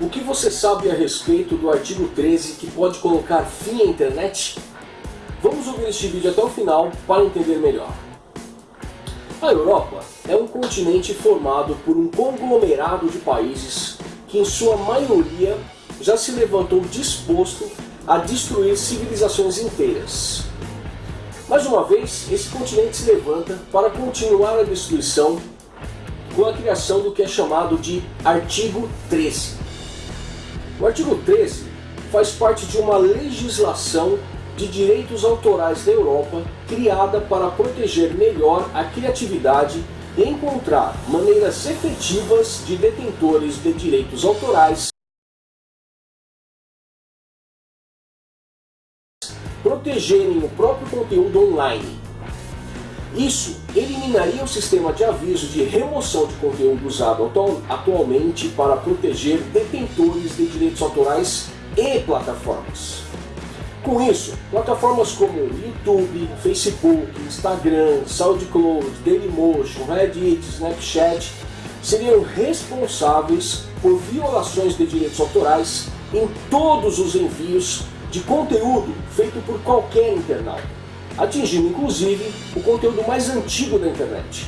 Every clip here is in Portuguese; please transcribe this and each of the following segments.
O que você sabe a respeito do artigo 13 que pode colocar fim à internet? Vamos ouvir este vídeo até o final para entender melhor. A Europa é um continente formado por um conglomerado de países que em sua maioria já se levantou disposto a destruir civilizações inteiras. Mais uma vez, esse continente se levanta para continuar a destruição com a criação do que é chamado de Artigo 13. O artigo 13 faz parte de uma legislação de direitos autorais da Europa criada para proteger melhor a criatividade e encontrar maneiras efetivas de detentores de direitos autorais protegerem o próprio conteúdo online. Isso eliminaria o sistema de aviso de remoção de conteúdo usado atualmente para proteger detentores de direitos autorais e plataformas. Com isso, plataformas como YouTube, Facebook, Instagram, SoundCloud, Dailymotion, Reddit, Snapchat seriam responsáveis por violações de direitos autorais em todos os envios de conteúdo feito por qualquer internauta, atingindo inclusive o conteúdo mais antigo da internet.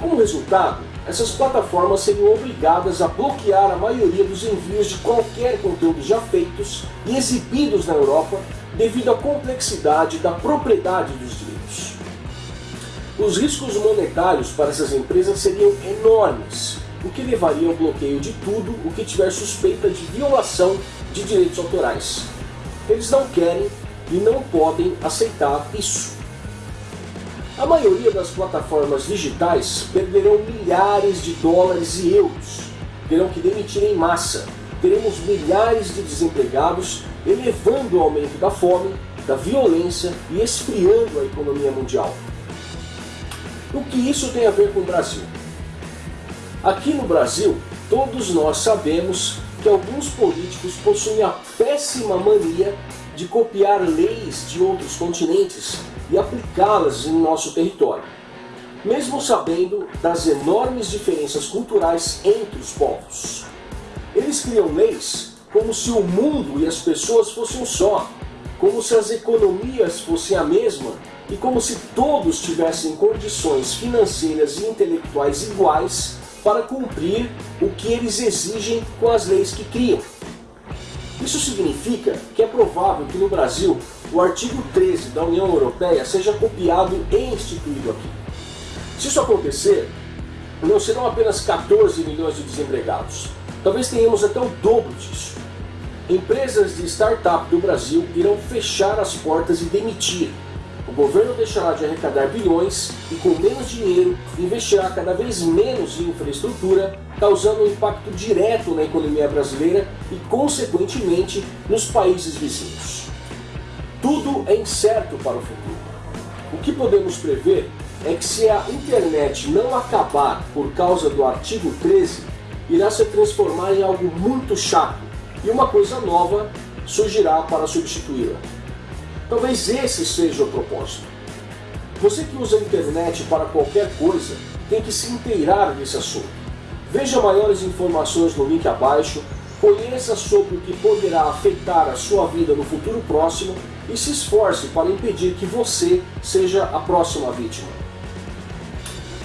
Como resultado, essas plataformas seriam obrigadas a bloquear a maioria dos envios de qualquer conteúdo já feitos e exibidos na Europa devido à complexidade da propriedade dos direitos. Os riscos monetários para essas empresas seriam enormes, o que levaria ao bloqueio de tudo o que tiver suspeita de violação de direitos autorais, eles não querem e não podem aceitar isso. A maioria das plataformas digitais perderão milhares de dólares e euros, terão que demitir em massa, teremos milhares de desempregados, elevando o aumento da fome, da violência e esfriando a economia mundial. O que isso tem a ver com o Brasil? Aqui no Brasil, todos nós sabemos que alguns políticos possuem a péssima mania de copiar leis de outros continentes e aplicá-las em nosso território, mesmo sabendo das enormes diferenças culturais entre os povos. Eles criam leis como se o mundo e as pessoas fossem só, como se as economias fossem a mesma e como se todos tivessem condições financeiras e intelectuais iguais para cumprir o que eles exigem com as leis que criam. Isso significa que é provável que no Brasil o artigo 13 da União Europeia seja copiado e instituído aqui. Se isso acontecer, não serão apenas 14 milhões de desempregados. Talvez tenhamos até o dobro disso. Empresas de startup do Brasil irão fechar as portas e demitir governo deixará de arrecadar bilhões e com menos dinheiro investirá cada vez menos em infraestrutura, causando um impacto direto na economia brasileira e consequentemente nos países vizinhos. Tudo é incerto para o futuro. O que podemos prever é que se a internet não acabar por causa do artigo 13, irá se transformar em algo muito chato e uma coisa nova surgirá para substituí-la. Talvez esse seja o propósito. Você que usa a internet para qualquer coisa, tem que se inteirar desse assunto. Veja maiores informações no link abaixo, conheça sobre o que poderá afetar a sua vida no futuro próximo e se esforce para impedir que você seja a próxima vítima.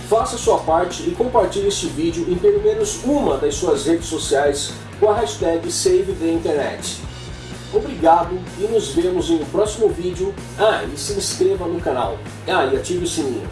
Faça sua parte e compartilhe este vídeo em pelo menos uma das suas redes sociais com a hashtag SaveTheInternet. Obrigado e nos vemos em um próximo vídeo. Ah, e se inscreva no canal. Ah, e ative o sininho.